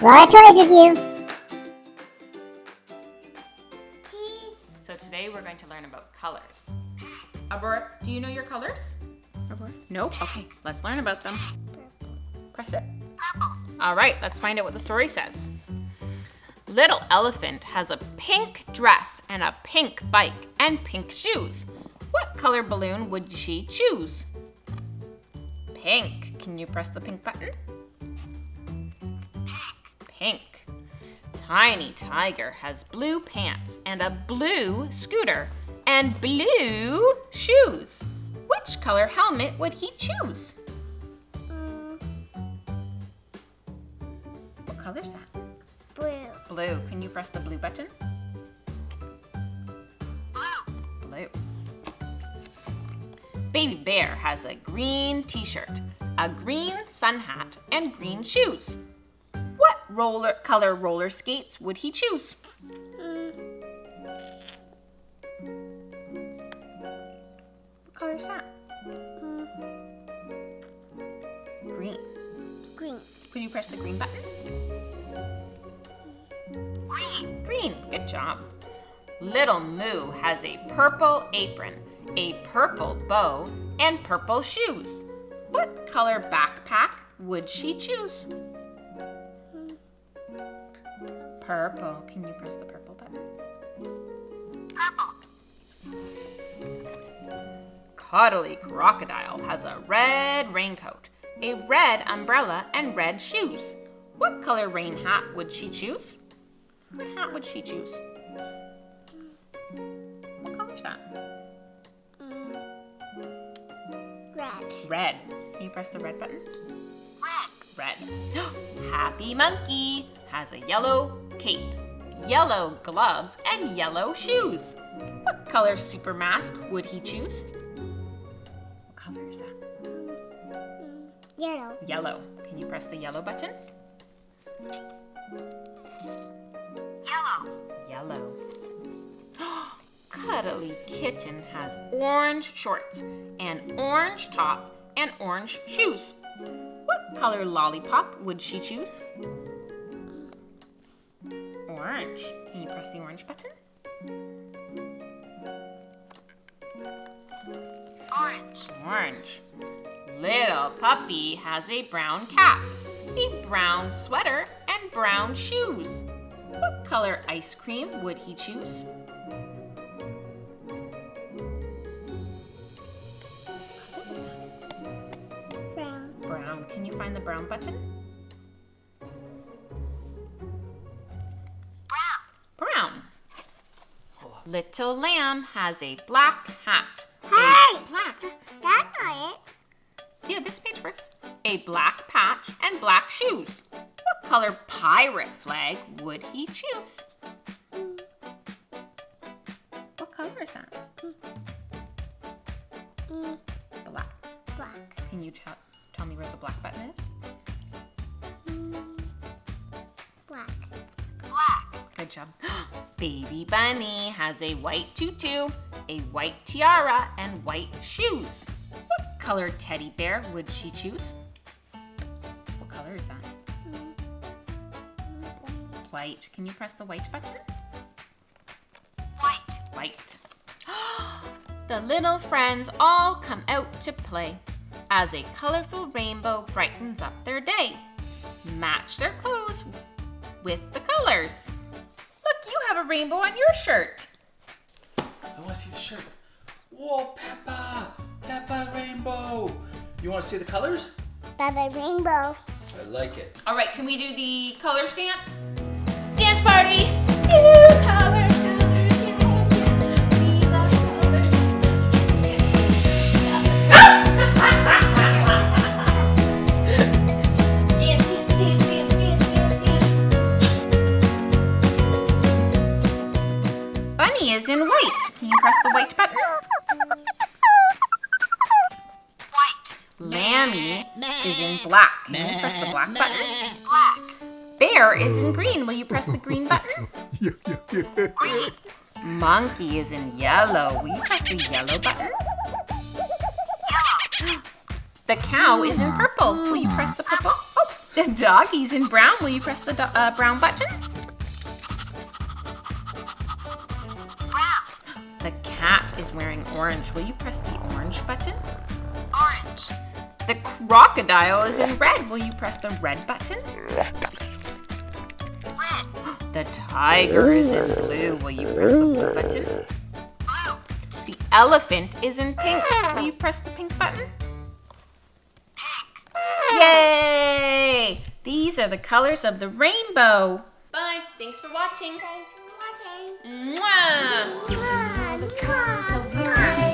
Roller Toys Review. So today we're going to learn about colors. Aurora, do you know your colors? Aurora? Nope. Okay, let's learn about them. Press it. All right, let's find out what the story says. Little Elephant has a pink dress and a pink bike and pink shoes. What color balloon would she choose? Pink. Can you press the pink button? Pink. Tiny Tiger has blue pants and a blue scooter and blue shoes. Which color helmet would he choose? What color is that? Blue. Blue. Can you press the blue button? Blue. Baby Bear has a green t-shirt, a green sun hat, and green shoes. Roller color roller skates would he choose? What color is that? Green. Green. Could you press the green button? Green. Good job. Little Moo has a purple apron, a purple bow, and purple shoes. What color backpack would she choose? Purple. Can you press the purple button? Purple. Cuddly Crocodile has a red raincoat, a red umbrella, and red shoes. What color rain hat would she choose? What hat would she choose? What color is that? Red. Red. Can you press the red button? Red. Happy Monkey has a yellow cape, yellow gloves, and yellow shoes. What color super mask would he choose? What color is that? Yellow. Yellow. Can you press the yellow button? Yellow. Yellow. Cuddly Kitten has orange shorts, an orange top, and orange shoes. What color lollipop would she choose? Orange. Can you press the orange button? Orange. Orange. Little puppy has a brown cap, a brown sweater, and brown shoes. What color ice cream would he choose? Brown. Brown. Can you find the brown button? Little lamb has a black hat. Hey! black. That's not it. Yeah, this page first. A black patch and black shoes. What color pirate flag would he choose? What color is that? Mm, Black. black. Can you tell tell me where the black button is? Mm, black. Good job. Baby Bunny has a white tutu, a white tiara, and white shoes. What color teddy bear would she choose? What color is that? White. Can you press the white button? White. White. the little friends all come out to play as a colorful rainbow brightens up their day. Match their clothes with the colors. Look, you have a rainbow on your shirt. I want to see the shirt. Whoa, Peppa! Peppa Rainbow! You want to see the colors? Baba Rainbow. I like it. All right, can we do the color dance? Dance party! Bunny is in white. Can you press the white button? White. Lammy is in black. Can you press the black button? Black. Bear is in green. Will you press the green button? Monkey is in yellow. Will you press the yellow button? The cow is in purple. Will you press the purple? Oh, The doggy's in brown. Will you press the uh, brown button? Is wearing orange. Will you press the orange button? Orange. The crocodile is in red. Will you press the red button? Red. The tiger is in blue. Will you press the blue button? Blue. The elephant is in pink. Will you press the pink button? Yay! These are the colors of the rainbow. Bye. Thanks for watching. Thanks for watching. Mwah! Mwah! Mwah!